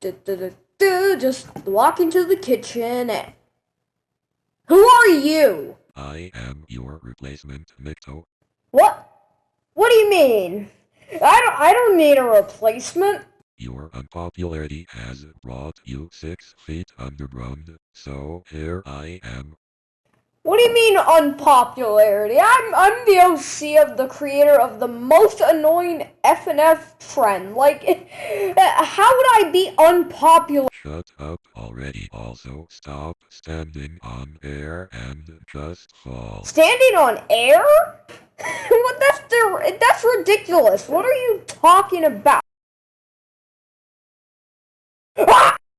du- du- du, just walk into the kitchen and... Who are you? I am your replacement, Nikto. What? What do you mean? I don't, I don't need a replacement. Your unpopularity has brought you six feet underground, so here I am. What do you mean unpopularity? I'm I'm the OC of the creator of the most annoying FNF trend. Like, how would I be unpopular? Shut up already. Also, stop standing on air and just fall. Standing on air? what? That's that's ridiculous. What are you talking about?